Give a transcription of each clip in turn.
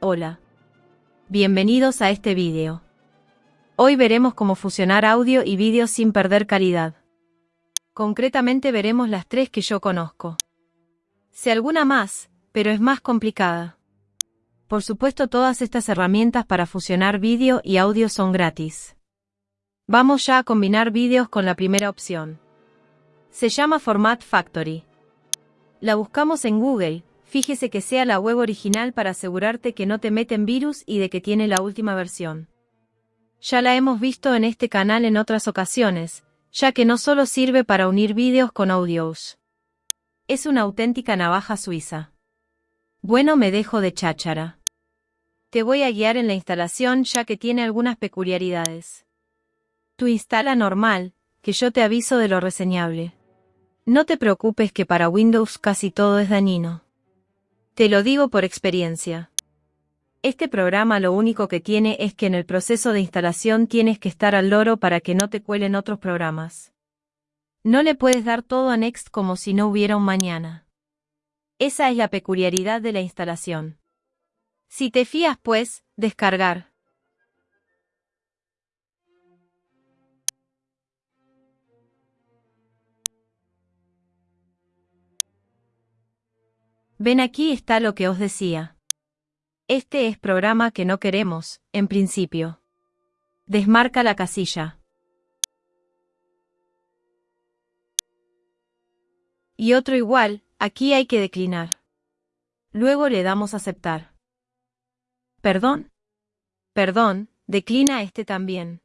Hola. Bienvenidos a este vídeo. Hoy veremos cómo fusionar audio y vídeo sin perder calidad. Concretamente veremos las tres que yo conozco. Sé alguna más, pero es más complicada. Por supuesto todas estas herramientas para fusionar vídeo y audio son gratis. Vamos ya a combinar vídeos con la primera opción. Se llama Format Factory. La buscamos en Google, fíjese que sea la web original para asegurarte que no te meten virus y de que tiene la última versión. Ya la hemos visto en este canal en otras ocasiones, ya que no solo sirve para unir vídeos con audios. Es una auténtica navaja suiza. Bueno, me dejo de cháchara. Te voy a guiar en la instalación ya que tiene algunas peculiaridades. Tú instala normal, que yo te aviso de lo reseñable. No te preocupes que para Windows casi todo es dañino. Te lo digo por experiencia. Este programa lo único que tiene es que en el proceso de instalación tienes que estar al loro para que no te cuelen otros programas. No le puedes dar todo a Next como si no hubiera un mañana. Esa es la peculiaridad de la instalación. Si te fías pues, descargar. Ven aquí está lo que os decía. Este es programa que no queremos, en principio. Desmarca la casilla. Y otro igual, aquí hay que declinar. Luego le damos aceptar. ¿Perdón? Perdón, declina este también.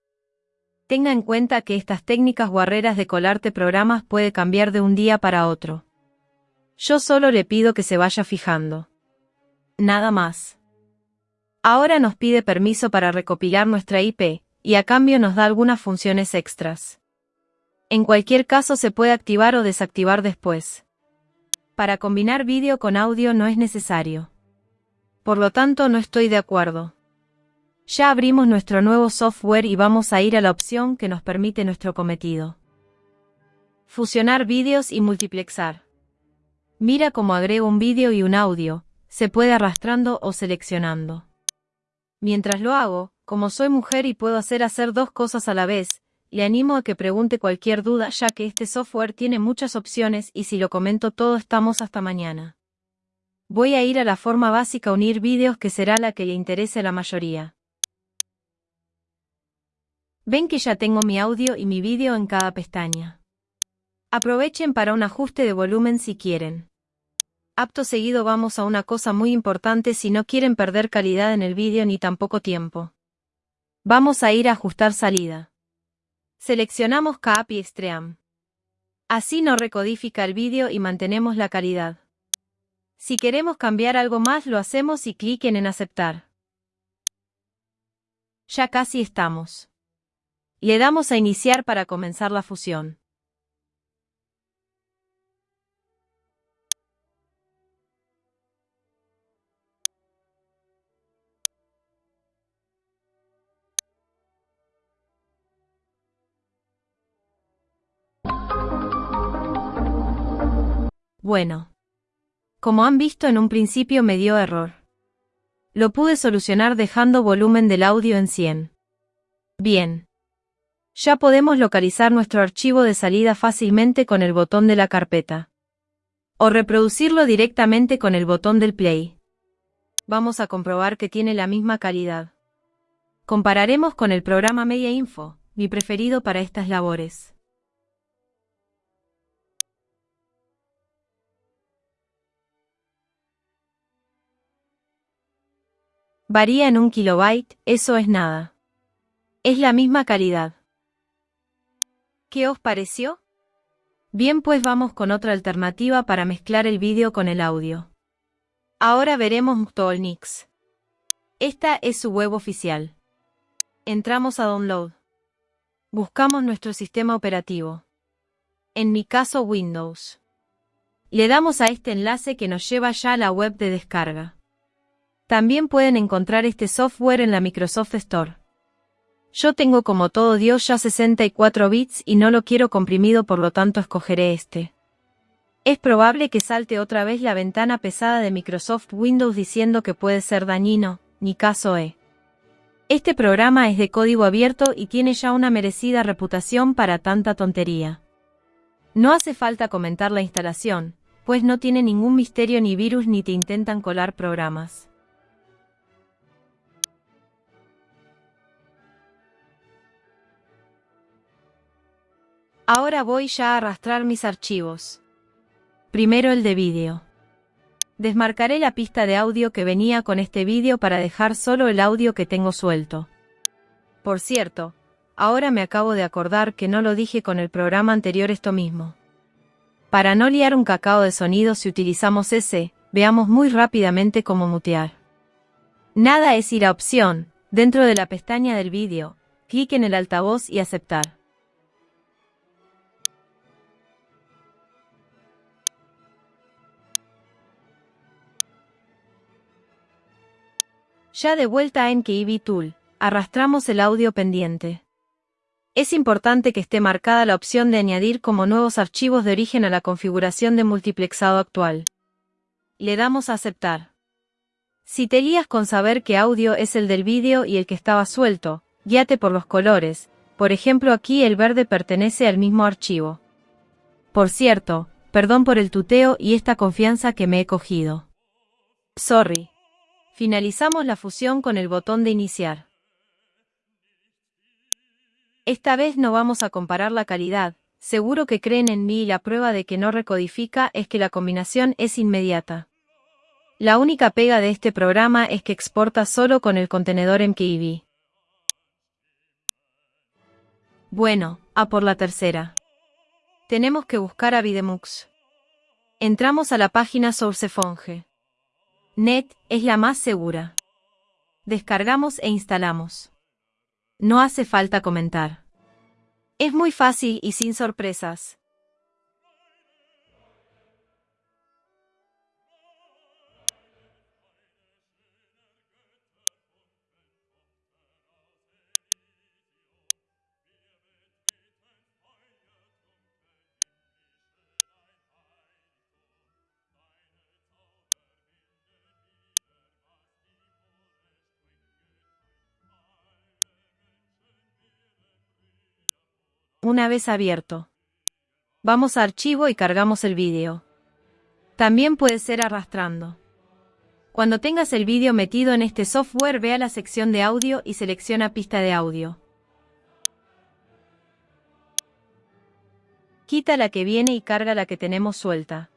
Tenga en cuenta que estas técnicas guarreras de colarte programas puede cambiar de un día para otro. Yo solo le pido que se vaya fijando. Nada más. Ahora nos pide permiso para recopilar nuestra IP, y a cambio nos da algunas funciones extras. En cualquier caso se puede activar o desactivar después. Para combinar vídeo con audio no es necesario. Por lo tanto no estoy de acuerdo. Ya abrimos nuestro nuevo software y vamos a ir a la opción que nos permite nuestro cometido. Fusionar vídeos y multiplexar. Mira cómo agrego un vídeo y un audio, se puede arrastrando o seleccionando. Mientras lo hago, como soy mujer y puedo hacer hacer dos cosas a la vez, le animo a que pregunte cualquier duda ya que este software tiene muchas opciones y si lo comento todo estamos hasta mañana. Voy a ir a la forma básica unir vídeos que será la que le interese a la mayoría. Ven que ya tengo mi audio y mi vídeo en cada pestaña. Aprovechen para un ajuste de volumen si quieren. Apto seguido vamos a una cosa muy importante si no quieren perder calidad en el vídeo ni tampoco tiempo. Vamos a ir a ajustar salida. Seleccionamos Cap y Stream. Así no recodifica el vídeo y mantenemos la calidad. Si queremos cambiar algo más lo hacemos y cliquen en aceptar. Ya casi estamos. Le damos a iniciar para comenzar la fusión. Bueno. Como han visto en un principio me dio error. Lo pude solucionar dejando volumen del audio en 100. Bien. Ya podemos localizar nuestro archivo de salida fácilmente con el botón de la carpeta. O reproducirlo directamente con el botón del play. Vamos a comprobar que tiene la misma calidad. Compararemos con el programa Media Info, mi preferido para estas labores. Varía en un kilobyte, eso es nada. Es la misma calidad. ¿Qué os pareció? Bien pues vamos con otra alternativa para mezclar el vídeo con el audio. Ahora veremos Mtolnix. Esta es su web oficial. Entramos a Download. Buscamos nuestro sistema operativo. En mi caso Windows. Le damos a este enlace que nos lleva ya a la web de descarga. También pueden encontrar este software en la Microsoft Store. Yo tengo como todo Dios ya 64 bits y no lo quiero comprimido por lo tanto escogeré este. Es probable que salte otra vez la ventana pesada de Microsoft Windows diciendo que puede ser dañino, ni caso E. Este programa es de código abierto y tiene ya una merecida reputación para tanta tontería. No hace falta comentar la instalación, pues no tiene ningún misterio ni virus ni te intentan colar programas. Ahora voy ya a arrastrar mis archivos. Primero el de vídeo. Desmarcaré la pista de audio que venía con este vídeo para dejar solo el audio que tengo suelto. Por cierto, ahora me acabo de acordar que no lo dije con el programa anterior esto mismo. Para no liar un cacao de sonido si utilizamos ese, veamos muy rápidamente cómo mutear. Nada es ir a opción, dentro de la pestaña del vídeo, clic en el altavoz y aceptar. Ya de vuelta en KV Tool, arrastramos el audio pendiente. Es importante que esté marcada la opción de añadir como nuevos archivos de origen a la configuración de multiplexado actual. Le damos a aceptar. Si te guías con saber qué audio es el del vídeo y el que estaba suelto, guíate por los colores, por ejemplo aquí el verde pertenece al mismo archivo. Por cierto, perdón por el tuteo y esta confianza que me he cogido. Sorry. Finalizamos la fusión con el botón de iniciar. Esta vez no vamos a comparar la calidad, seguro que creen en mí y la prueba de que no recodifica es que la combinación es inmediata. La única pega de este programa es que exporta solo con el contenedor MKV. Bueno, a por la tercera. Tenemos que buscar a Videmux. Entramos a la página SourceFonge. Net es la más segura. Descargamos e instalamos. No hace falta comentar. Es muy fácil y sin sorpresas. Una vez abierto. Vamos a archivo y cargamos el vídeo. También puede ser arrastrando. Cuando tengas el vídeo metido en este software, ve a la sección de audio y selecciona pista de audio. Quita la que viene y carga la que tenemos suelta.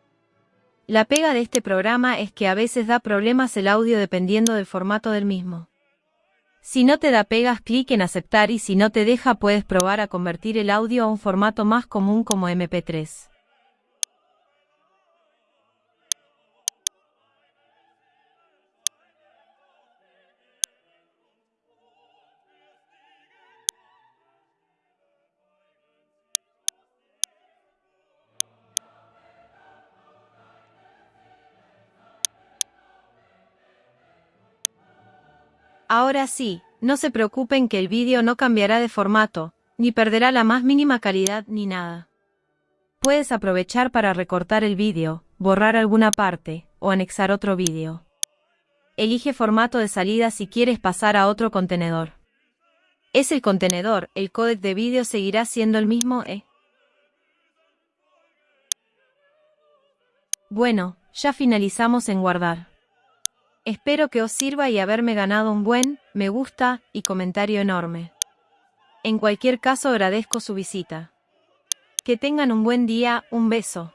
La pega de este programa es que a veces da problemas el audio dependiendo del formato del mismo. Si no te da pegas, clic en aceptar y si no te deja puedes probar a convertir el audio a un formato más común como MP3. Ahora sí, no se preocupen que el vídeo no cambiará de formato, ni perderá la más mínima calidad ni nada. Puedes aprovechar para recortar el vídeo, borrar alguna parte, o anexar otro vídeo. Elige formato de salida si quieres pasar a otro contenedor. Es el contenedor, el códec de vídeo seguirá siendo el mismo e. Bueno, ya finalizamos en guardar. Espero que os sirva y haberme ganado un buen me gusta y comentario enorme. En cualquier caso agradezco su visita. Que tengan un buen día, un beso.